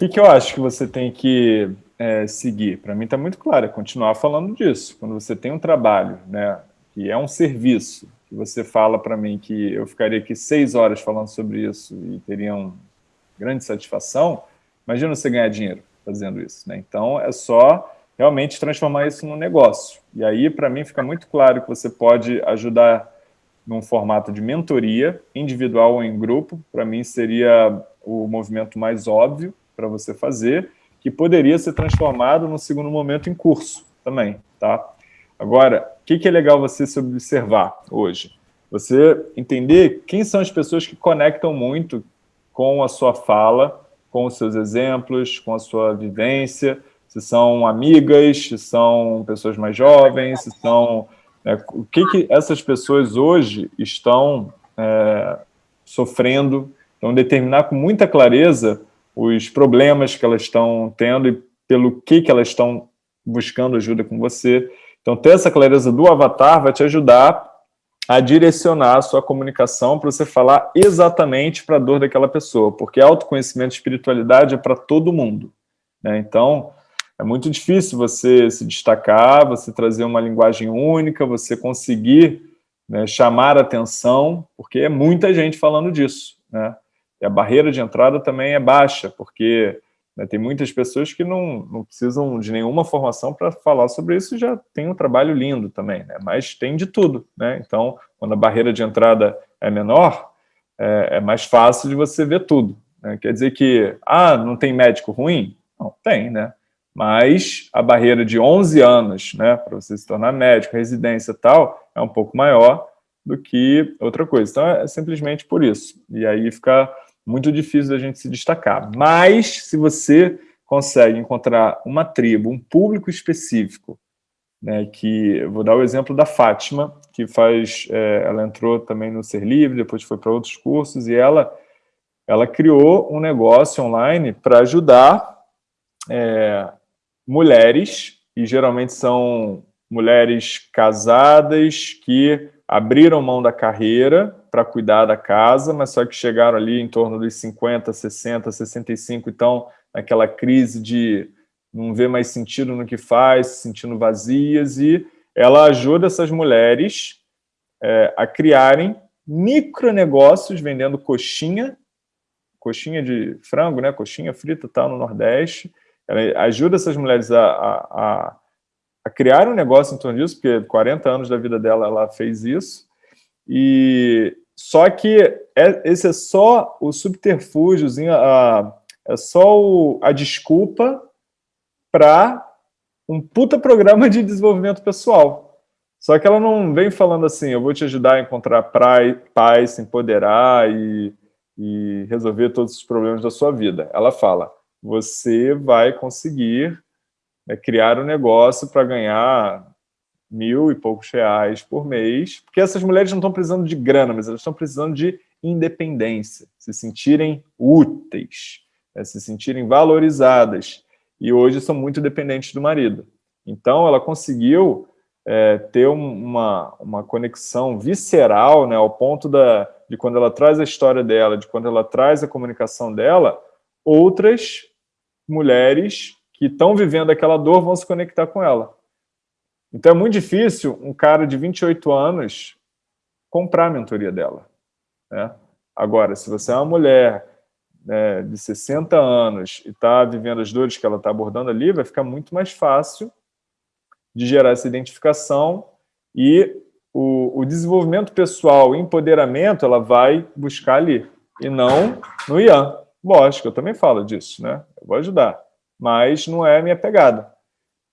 que, que eu acho que você tem que é, seguir? Para mim está muito claro, é continuar falando disso. Quando você tem um trabalho, né, que é um serviço, que você fala para mim que eu ficaria aqui seis horas falando sobre isso e teria uma grande satisfação, imagina você ganhar dinheiro fazendo isso. Né? Então, é só realmente transformar isso num negócio. E aí, para mim, fica muito claro que você pode ajudar num formato de mentoria, individual ou em grupo. Para mim, seria o movimento mais óbvio para você fazer, que poderia ser transformado no segundo momento em curso também. Tá? Agora, o que, que é legal você se observar hoje? Você entender quem são as pessoas que conectam muito com a sua fala, com os seus exemplos, com a sua vivência, se são amigas, se são pessoas mais jovens, se são... Né, o que, que essas pessoas hoje estão é, sofrendo, então determinar com muita clareza os problemas que elas estão tendo e pelo que, que elas estão buscando ajuda com você, então, ter essa clareza do avatar vai te ajudar a direcionar a sua comunicação para você falar exatamente para a dor daquela pessoa, porque autoconhecimento e espiritualidade é para todo mundo. Né? Então, é muito difícil você se destacar, você trazer uma linguagem única, você conseguir né, chamar atenção, porque é muita gente falando disso. Né? E a barreira de entrada também é baixa, porque né? Tem muitas pessoas que não, não precisam de nenhuma formação para falar sobre isso e já tem um trabalho lindo também, né? mas tem de tudo. Né? Então, quando a barreira de entrada é menor, é, é mais fácil de você ver tudo. Né? Quer dizer que, ah, não tem médico ruim? Não, tem, né? Mas a barreira de 11 anos né, para você se tornar médico, residência e tal, é um pouco maior do que outra coisa. Então, é simplesmente por isso. E aí fica muito difícil da gente se destacar. Mas, se você consegue encontrar uma tribo, um público específico, né, que, vou dar o exemplo da Fátima, que faz, é, ela entrou também no Ser Livre, depois foi para outros cursos, e ela, ela criou um negócio online para ajudar é, mulheres, e geralmente são mulheres casadas que abriram mão da carreira para cuidar da casa, mas só que chegaram ali em torno dos 50, 60, 65, então naquela crise de não ver mais sentido no que faz, se sentindo vazias, e ela ajuda essas mulheres é, a criarem micronegócios vendendo coxinha, coxinha de frango, né, coxinha frita tal no Nordeste, ela ajuda essas mulheres a, a, a a criar um negócio em torno disso, porque 40 anos da vida dela ela fez isso, e só que é, esse é só o subterfúgiozinho, a, é só o, a desculpa para um puta programa de desenvolvimento pessoal. Só que ela não vem falando assim, eu vou te ajudar a encontrar paz, se empoderar e, e resolver todos os problemas da sua vida. Ela fala, você vai conseguir é criar um negócio para ganhar mil e poucos reais por mês, porque essas mulheres não estão precisando de grana, mas elas estão precisando de independência, se sentirem úteis, né, se sentirem valorizadas, e hoje são muito dependentes do marido. Então, ela conseguiu é, ter uma, uma conexão visceral, né, ao ponto da, de quando ela traz a história dela, de quando ela traz a comunicação dela, outras mulheres que estão vivendo aquela dor vão se conectar com ela. Então é muito difícil um cara de 28 anos comprar a mentoria dela. Né? Agora, se você é uma mulher né, de 60 anos e está vivendo as dores que ela está abordando ali, vai ficar muito mais fácil de gerar essa identificação e o, o desenvolvimento pessoal, o empoderamento, ela vai buscar ali, e não no Ian. Lógico, eu também falo disso, né? Eu vou ajudar mas não é a minha pegada,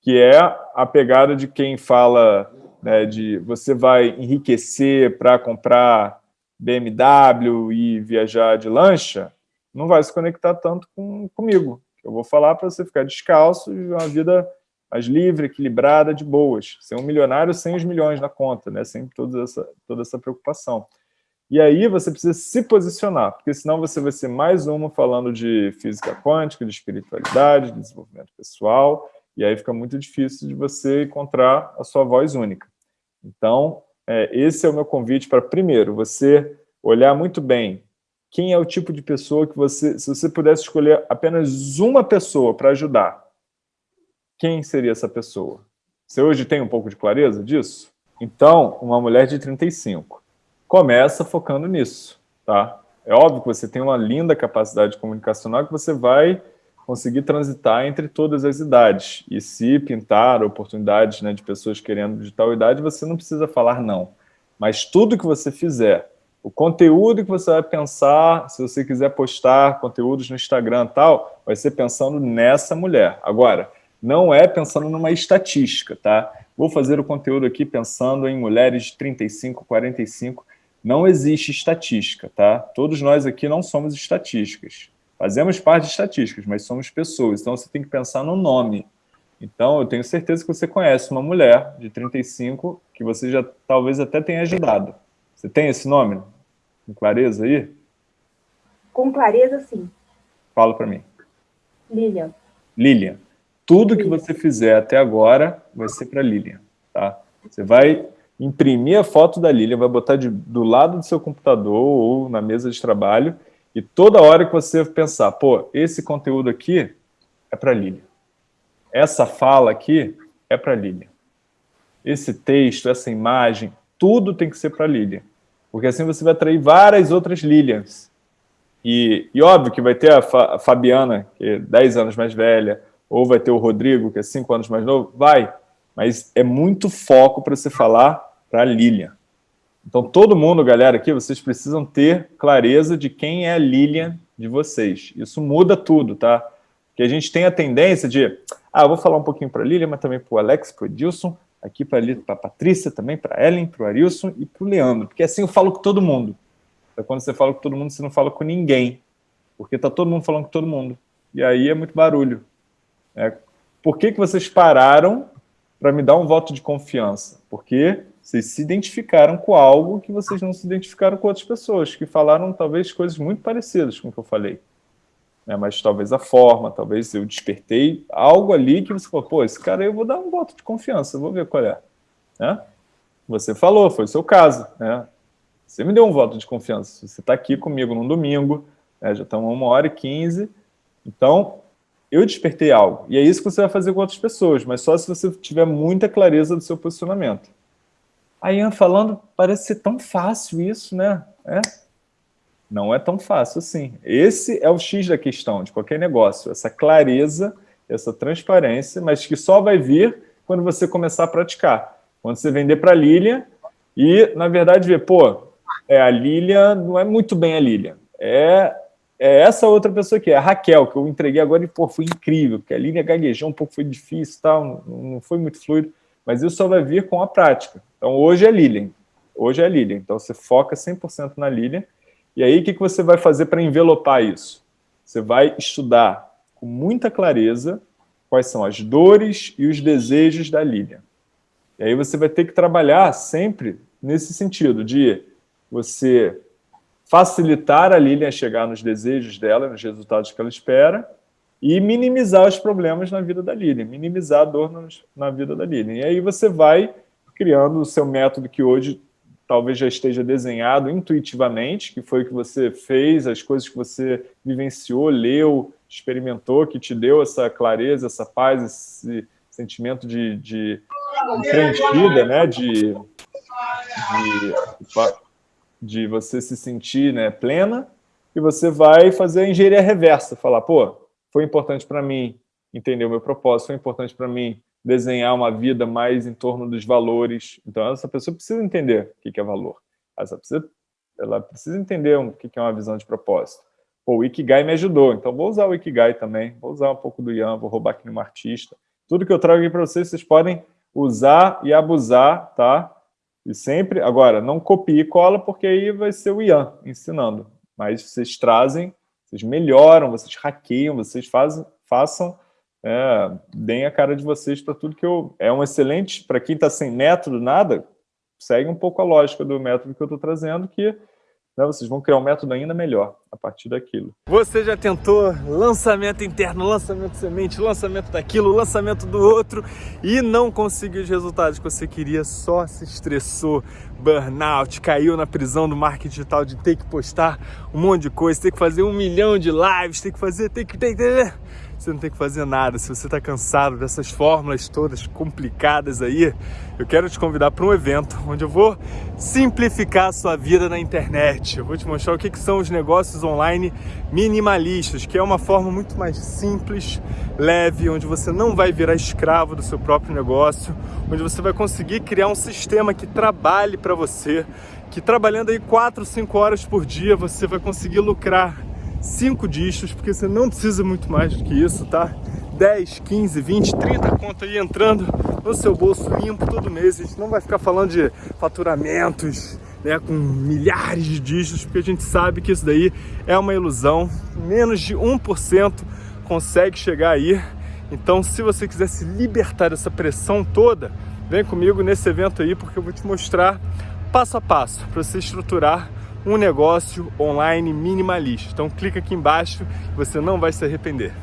que é a pegada de quem fala né, de você vai enriquecer para comprar BMW e viajar de lancha, não vai se conectar tanto com, comigo. Eu vou falar para você ficar descalço e uma vida mais livre, equilibrada, de boas. Ser um milionário sem os milhões na conta, né? sem toda essa, toda essa preocupação. E aí você precisa se posicionar, porque senão você vai ser mais uma falando de física quântica, de espiritualidade, de desenvolvimento pessoal, e aí fica muito difícil de você encontrar a sua voz única. Então, é, esse é o meu convite para, primeiro, você olhar muito bem quem é o tipo de pessoa que você, se você pudesse escolher apenas uma pessoa para ajudar, quem seria essa pessoa? Você hoje tem um pouco de clareza disso? Então, uma mulher de 35. Começa focando nisso, tá? É óbvio que você tem uma linda capacidade comunicacional que você vai conseguir transitar entre todas as idades. E se pintar oportunidades né, de pessoas querendo de tal idade, você não precisa falar não. Mas tudo que você fizer, o conteúdo que você vai pensar, se você quiser postar conteúdos no Instagram e tal, vai ser pensando nessa mulher. Agora, não é pensando numa estatística, tá? Vou fazer o conteúdo aqui pensando em mulheres de 35, 45. Não existe estatística, tá? Todos nós aqui não somos estatísticas. Fazemos parte de estatísticas, mas somos pessoas. Então você tem que pensar no nome. Então eu tenho certeza que você conhece uma mulher de 35 que você já talvez até tenha ajudado. Você tem esse nome? Com clareza aí? Com clareza, sim. Fala para mim. Lilian. Lilian. Tudo que você fizer até agora vai ser para Lilian, tá? Você vai imprimir a foto da Lilian, vai botar de, do lado do seu computador ou na mesa de trabalho e toda hora que você pensar, pô, esse conteúdo aqui é para Lilian. Essa fala aqui é para Lilian. Esse texto, essa imagem, tudo tem que ser para Lilian. Porque assim você vai atrair várias outras Lilians. E, e óbvio que vai ter a, Fa a Fabiana, que é 10 anos mais velha, ou vai ter o Rodrigo, que é cinco anos mais novo, vai, mas é muito foco para você falar para Lilian. Então, todo mundo, galera, aqui, vocês precisam ter clareza de quem é a Lilian de vocês. Isso muda tudo, tá? Porque a gente tem a tendência de, ah, vou falar um pouquinho para a Lilian, mas também para o Alex, para o Edilson, aqui para a Patrícia, também para a Ellen, para o Arilson e para o Leandro. Porque assim eu falo com todo mundo. Então, quando você fala com todo mundo, você não fala com ninguém. Porque está todo mundo falando com todo mundo. E aí é muito barulho. É, por que, que vocês pararam para me dar um voto de confiança? Porque vocês se identificaram com algo que vocês não se identificaram com outras pessoas, que falaram talvez coisas muito parecidas com o que eu falei. É, mas talvez a forma, talvez eu despertei algo ali que você falou, pô, esse cara eu vou dar um voto de confiança, vou ver qual é. Né? Você falou, foi o seu caso. Né? Você me deu um voto de confiança. Você está aqui comigo num domingo, né? já estamos uma hora e quinze. Então, eu despertei algo. E é isso que você vai fazer com outras pessoas, mas só se você tiver muita clareza do seu posicionamento. A Ian falando, parece ser tão fácil isso, né? É? Não é tão fácil assim. Esse é o X da questão de qualquer negócio, essa clareza, essa transparência, mas que só vai vir quando você começar a praticar. Quando você vender para a Lilian e, na verdade, ver, pô, é, a Lilian não é muito bem a Lilian. É é essa outra pessoa aqui, é a Raquel, que eu entreguei agora e, pô, foi incrível, porque a linha gaguejou um pouco, foi difícil tal, não, não foi muito fluido, mas isso só vai vir com a prática. Então, hoje é Lilian, hoje é Lilian, então você foca 100% na Lilian, e aí o que, que você vai fazer para envelopar isso? Você vai estudar com muita clareza quais são as dores e os desejos da Lilian. E aí você vai ter que trabalhar sempre nesse sentido de você facilitar a Lilian a chegar nos desejos dela, nos resultados que ela espera, e minimizar os problemas na vida da Lilian, minimizar a dor na vida da Lilian. E aí você vai criando o seu método que hoje talvez já esteja desenhado intuitivamente, que foi o que você fez, as coisas que você vivenciou, leu, experimentou, que te deu essa clareza, essa paz, esse sentimento de, de, preenchida, né? de, de de você se sentir né, plena, e você vai fazer a engenharia reversa, falar, pô, foi importante para mim entender o meu propósito, foi importante para mim desenhar uma vida mais em torno dos valores. Então, essa pessoa precisa entender o que é valor. Essa precisa, ela precisa entender o que é uma visão de propósito. Pô, o Ikigai me ajudou, então vou usar o Ikigai também, vou usar um pouco do Ian, vou roubar aqui no artista. Tudo que eu trago aqui para vocês, vocês podem usar e abusar, tá? E sempre, agora, não copie e cola, porque aí vai ser o Ian ensinando. Mas vocês trazem, vocês melhoram, vocês hackeiam, vocês fazem, façam, é, deem a cara de vocês para tudo que eu... É um excelente, para quem está sem método, nada, segue um pouco a lógica do método que eu estou trazendo, que né, vocês vão criar um método ainda melhor a partir daquilo. Você já tentou lançamento interno, lançamento semente, lançamento daquilo, lançamento do outro e não conseguiu os resultados que você queria, só se estressou, burnout, caiu na prisão do marketing digital de ter que postar um monte de coisa, ter que fazer um milhão de lives, ter que fazer, ter que... Ter, você não tem que fazer nada. Se você está cansado dessas fórmulas todas complicadas aí, eu quero te convidar para um evento onde eu vou simplificar a sua vida na internet. Eu vou te mostrar o que, que são os negócios online minimalistas, que é uma forma muito mais simples, leve, onde você não vai virar escravo do seu próprio negócio, onde você vai conseguir criar um sistema que trabalhe para você, que trabalhando aí 4, 5 horas por dia você vai conseguir lucrar 5 dígitos, porque você não precisa muito mais do que isso, tá? 10, 15, 20, 30 conto aí entrando no seu bolso limpo todo mês. A gente não vai ficar falando de faturamentos né, com milhares de dígitos, porque a gente sabe que isso daí é uma ilusão. Menos de 1% consegue chegar aí. Então, se você quiser se libertar dessa pressão toda, vem comigo nesse evento aí, porque eu vou te mostrar passo a passo para você estruturar um negócio online minimalista. Então clica aqui embaixo, você não vai se arrepender.